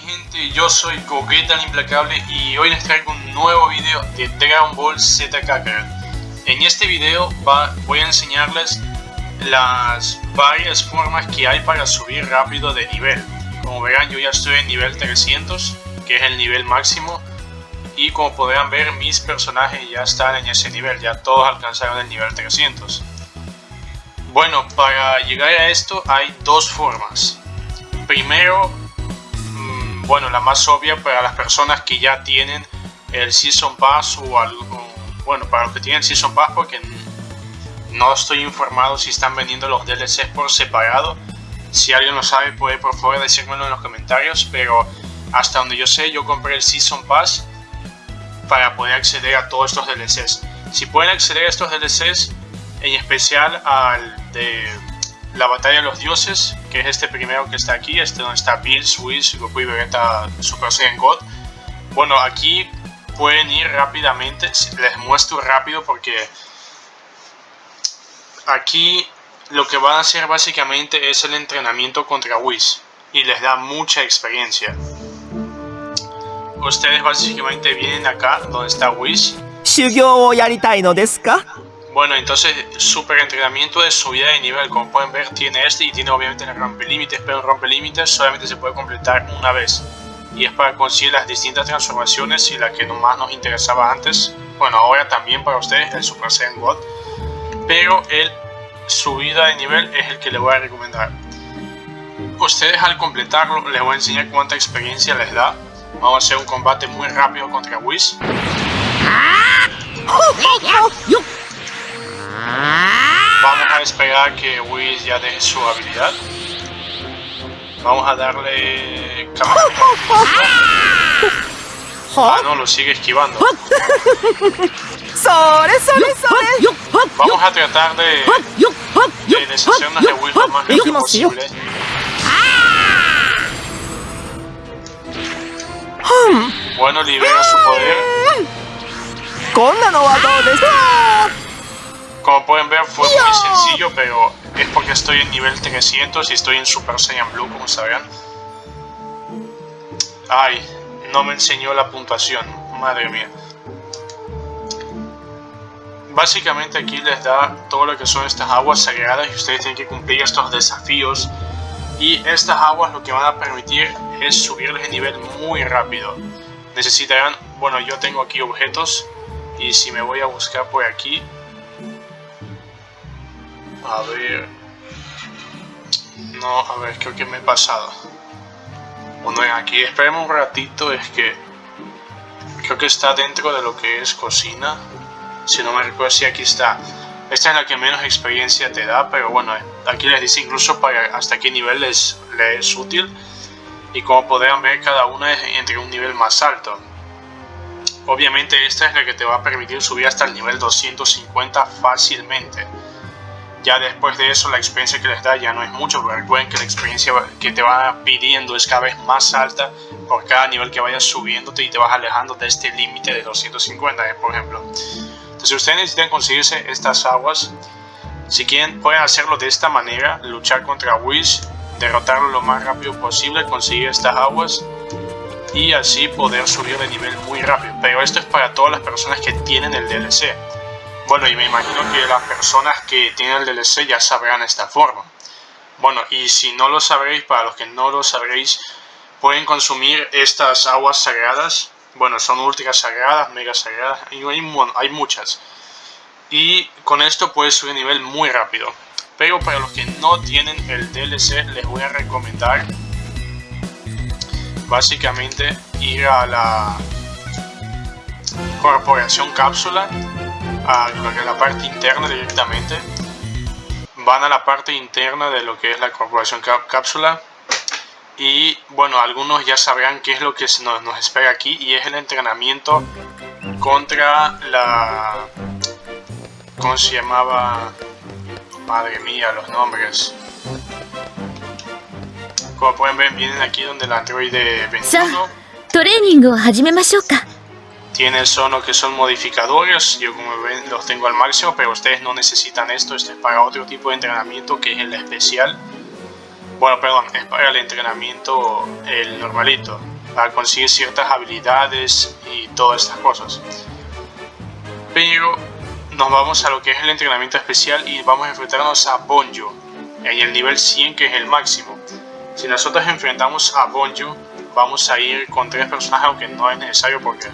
mi gente, yo soy el Implacable y hoy les traigo un nuevo video de Dragon Ball Z Kakarot. En este video voy a enseñarles las varias formas que hay para subir rápido de nivel. Como verán yo ya estoy en nivel 300, que es el nivel máximo. Y como podrán ver mis personajes ya están en ese nivel, ya todos alcanzaron el nivel 300. Bueno, para llegar a esto hay dos formas. Primero bueno, la más obvia para las personas que ya tienen el Season Pass o algo, bueno, para los que tienen Season Pass porque no estoy informado si están vendiendo los DLCs por separado. Si alguien lo sabe puede por favor decírmelo en los comentarios, pero hasta donde yo sé yo compré el Season Pass para poder acceder a todos estos DLCs. Si pueden acceder a estos DLCs, en especial al de la batalla de los dioses, que es este primero que está aquí, este donde está Bill, Swiss, Goku y Vegeta Super Saiyan God. Bueno, aquí pueden ir rápidamente, les muestro rápido porque aquí lo que van a hacer básicamente es el entrenamiento contra Whis y les da mucha experiencia. Ustedes básicamente vienen acá donde está Whis. Bueno, entonces super entrenamiento de subida de nivel, como pueden ver tiene este y tiene obviamente el rompelímites, pero el rompelímites solamente se puede completar una vez. Y es para conseguir las distintas transformaciones y la que más nos interesaba antes, bueno ahora también para ustedes el Super Saiyan God, pero el subida de nivel es el que les voy a recomendar. Ustedes al completarlo les voy a enseñar cuánta experiencia les da. Vamos a hacer un combate muy rápido contra Whis. Vamos a esperar que Whis ya deje su habilidad. Vamos a darle... Ah, no, lo sigue esquivando. Vamos a tratar de, de deshacernos de Whis lo más rápido posible. Bueno, libera su poder. Como pueden ver fue muy sencillo, pero es porque estoy en nivel 300 y estoy en Super Saiyan Blue, como sabrán. Ay, no me enseñó la puntuación, madre mía. Básicamente aquí les da todo lo que son estas aguas sagradas y ustedes tienen que cumplir estos desafíos. Y estas aguas lo que van a permitir es subirles de nivel muy rápido. Necesitarán, bueno yo tengo aquí objetos y si me voy a buscar por aquí a ver... No, a ver, creo que me he pasado. Bueno, aquí esperemos un ratito, es que... Creo que está dentro de lo que es cocina. Si no me recuerdo, si aquí está. Esta es la que menos experiencia te da, pero bueno, aquí les dice incluso para hasta qué nivel les, les es útil. Y como podrán ver, cada una es entre un nivel más alto. Obviamente esta es la que te va a permitir subir hasta el nivel 250 fácilmente. Ya después de eso la experiencia que les da ya no es mucho, pero recuerden que la experiencia que te va pidiendo es cada vez más alta por cada nivel que vayas subiéndote y te vas alejando de este límite de 250, eh, por ejemplo. Entonces ustedes necesitan conseguirse estas aguas. Si quieren pueden hacerlo de esta manera, luchar contra Wish, derrotarlo lo más rápido posible, conseguir estas aguas y así poder subir de nivel muy rápido. Pero esto es para todas las personas que tienen el DLC. Bueno, y me imagino que las personas que tienen el DLC ya sabrán esta forma. Bueno, y si no lo sabréis, para los que no lo sabréis, pueden consumir estas aguas sagradas. Bueno, son ultra sagradas, mega sagradas, y hay, hay muchas. Y con esto puedes subir nivel muy rápido. Pero para los que no tienen el DLC, les voy a recomendar básicamente ir a la corporación cápsula a la parte interna directamente. Van a la parte interna de lo que es la corporación cápsula. Y bueno, algunos ya sabrán qué es lo que nos, nos espera aquí y es el entrenamiento contra la... ¿Cómo se llamaba? Madre mía, los nombres. Como pueden ver, vienen aquí donde la androide 21 tiene sono que son modificadores, yo como ven los tengo al máximo, pero ustedes no necesitan esto, este es para otro tipo de entrenamiento que es el especial. Bueno, perdón, es para el entrenamiento el normalito, para conseguir ciertas habilidades y todas estas cosas. Pero nos vamos a lo que es el entrenamiento especial y vamos a enfrentarnos a Bonjo en el nivel 100 que es el máximo. Si nosotros enfrentamos a Bonjo, vamos a ir con tres personajes aunque no es necesario porque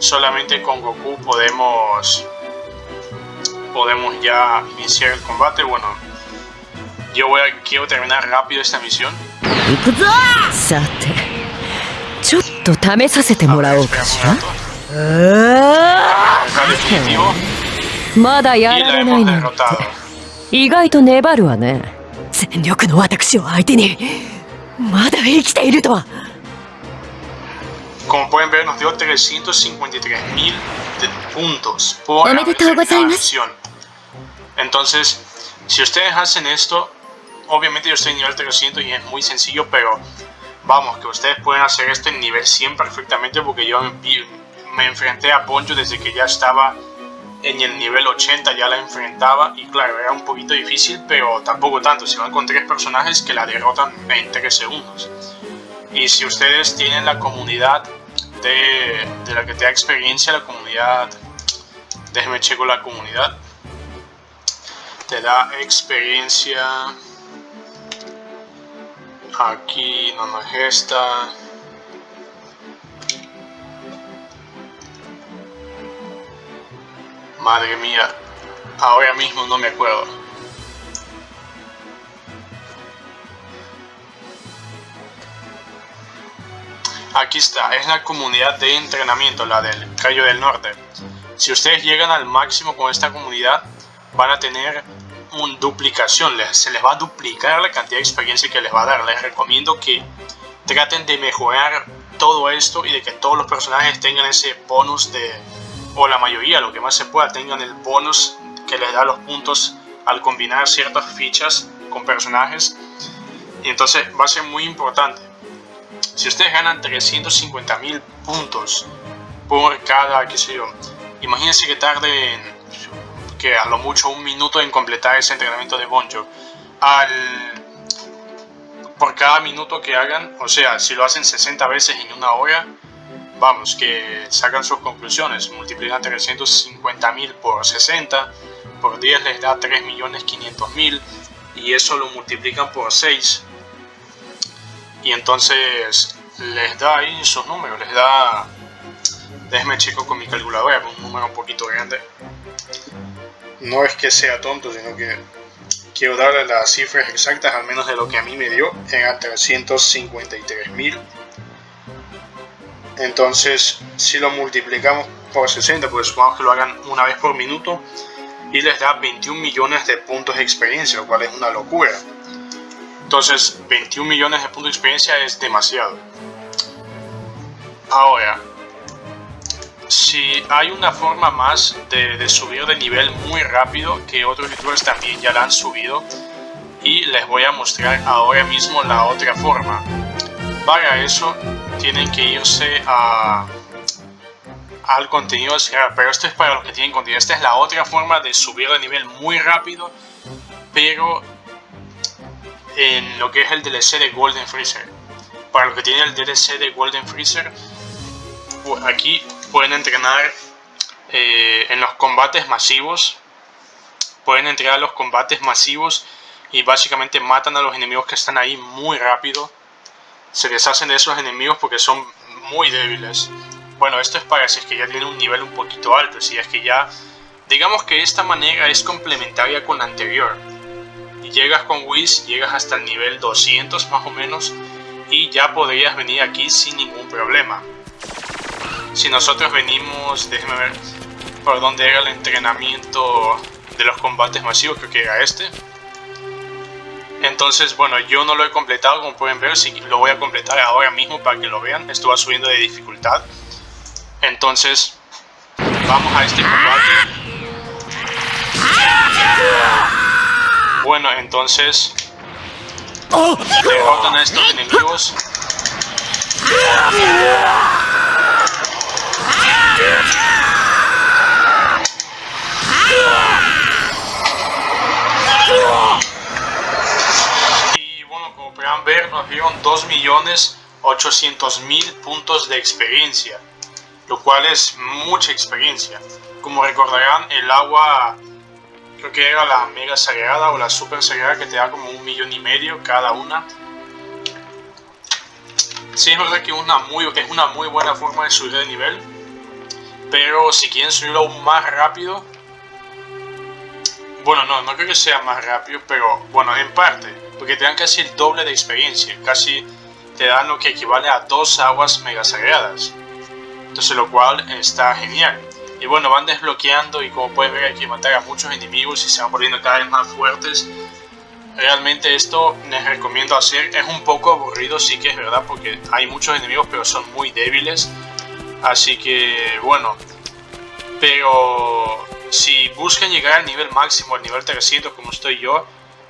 solamente con Goku podemos podemos ya iniciar el combate. Bueno, yo voy a, quiero terminar rápido esta misión. A ver, 意外と粘るわね全力の私を相手にまだ生きているとは Como pueden ver nos dio 353 mil puntos por la. Entonces, si ustedes hacen esto, obviamente yo estoy en nivel 300 y es muy sencillo, pero vamos, que ustedes pueden hacer esto en nivel 100 perfectamente porque yo me enfrenté a Poncho desde que ya estaba en el nivel 80, ya la enfrentaba y claro, era un poquito difícil, pero tampoco tanto, se van con tres personajes que la derrotan en 3 segundos. Y si ustedes tienen la comunidad de, la que te da experiencia, la comunidad, déjeme checo la comunidad, te da experiencia, aquí no, no es esta, madre mía, ahora mismo no me acuerdo. Aquí está, es la comunidad de entrenamiento, la del Cayo del Norte. Si ustedes llegan al máximo con esta comunidad, van a tener una duplicación, se les va a duplicar la cantidad de experiencia que les va a dar. Les recomiendo que traten de mejorar todo esto y de que todos los personajes tengan ese bonus de, o la mayoría, lo que más se pueda, tengan el bonus que les da los puntos al combinar ciertas fichas con personajes. Y entonces va a ser muy importante. Si ustedes ganan 350 mil puntos por cada, qué sé yo, imagínense que tarden que a lo mucho un minuto en completar ese entrenamiento de Bonjo. Al, por cada minuto que hagan, o sea, si lo hacen 60 veces en una hora, vamos, que sacan sus conclusiones, multiplican 350 mil por 60, por 10 les da 3.500.000 y eso lo multiplican por 6 y entonces les da ahí sus números, les da, déjeme checo con mi calculadora, un número un poquito grande. No es que sea tonto, sino que quiero darle las cifras exactas, al menos de lo que a mí me dio, eran 353 mil. Entonces, si lo multiplicamos por 60, pues supongamos que lo hagan una vez por minuto, y les da 21 millones de puntos de experiencia, lo cual es una locura. Entonces, 21 millones de puntos de experiencia es demasiado. Ahora, si hay una forma más de, de subir de nivel muy rápido, que otros youtubers también ya la han subido, y les voy a mostrar ahora mismo la otra forma. Para eso, tienen que irse a, al contenido pero esto es para los que tienen contenido. Esta es la otra forma de subir de nivel muy rápido, pero en lo que es el DLC de Golden Freezer. Para los que tienen el DLC de Golden Freezer, aquí pueden entrenar eh, en los combates masivos. Pueden entrar a los combates masivos y básicamente matan a los enemigos que están ahí muy rápido. Se deshacen de esos enemigos porque son muy débiles. Bueno, esto es para si es que ya tienen un nivel un poquito alto, si es que ya... Digamos que esta manera es complementaria con la anterior llegas con Whis, llegas hasta el nivel 200 más o menos y ya podrías venir aquí sin ningún problema. Si nosotros venimos, déjenme ver por dónde era el entrenamiento de los combates masivos, creo que era este. Entonces, bueno, yo no lo he completado, como pueden ver, sí, lo voy a completar ahora mismo para que lo vean. Esto subiendo de dificultad. Entonces, vamos a este combate. Bueno, entonces derrotan a estos enemigos. Y bueno, como nos dieron 2.800.000 puntos de experiencia, lo cual es mucha experiencia. Como recordarán, el agua creo que era la mega sagrada o la super sagrada que te da como un millón y medio cada una. Sí, es verdad que una muy, es una muy buena forma de subir de nivel, pero si quieren subirlo aún más rápido, bueno, no, no creo que sea más rápido, pero bueno, en parte, porque te dan casi el doble de experiencia, casi te dan lo que equivale a dos aguas mega sagradas. Entonces, lo cual está genial. Y bueno, van desbloqueando y como pueden ver hay que matar a muchos enemigos y se van volviendo cada vez más fuertes. Realmente esto les recomiendo hacer, es un poco aburrido, sí que es verdad, porque hay muchos enemigos pero son muy débiles. Así que bueno, pero si buscan llegar al nivel máximo, al nivel 300 como estoy yo,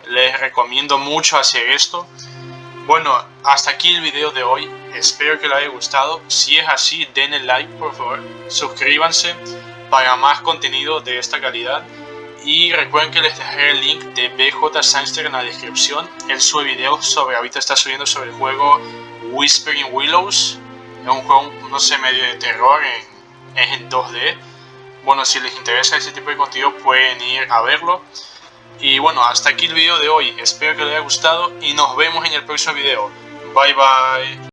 les recomiendo mucho hacer esto. Bueno, hasta aquí el video de hoy, espero que les haya gustado, si es así denle like por favor, suscríbanse para más contenido de esta calidad y recuerden que les dejaré el link de BJ Sangster en la descripción, él sube videos sobre, ahorita está subiendo sobre el juego Whispering Willows, es un juego, no sé, medio de terror, es en 2D, bueno, si les interesa ese tipo de contenido pueden ir a verlo. Y bueno, hasta aquí el video de hoy. Espero que les haya gustado y nos vemos en el próximo video. Bye bye.